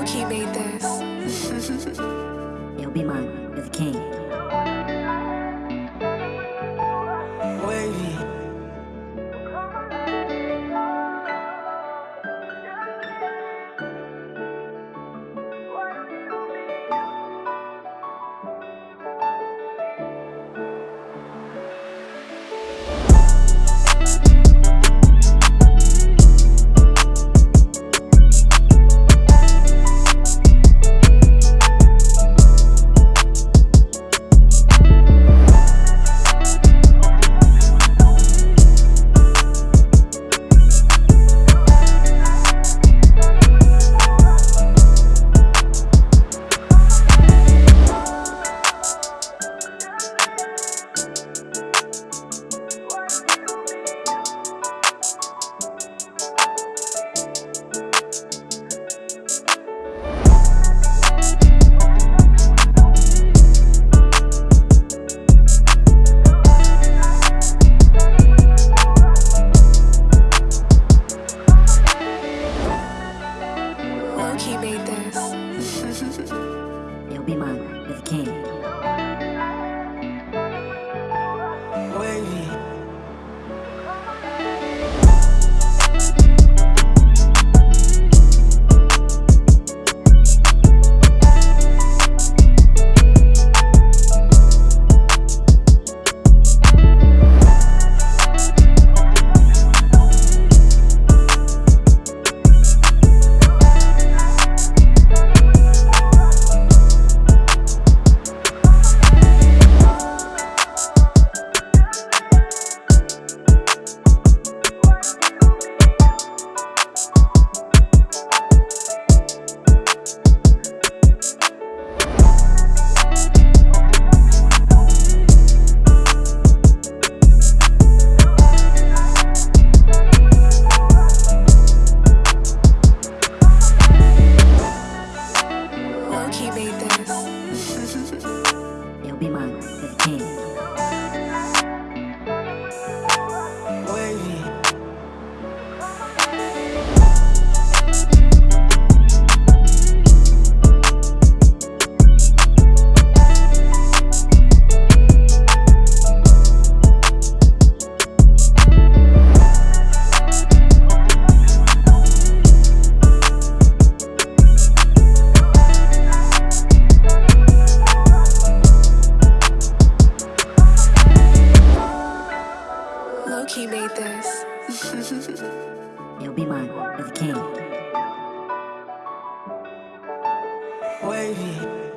Loki made this. You'll be mine as king. This. You'll be mine as a king. Wavy.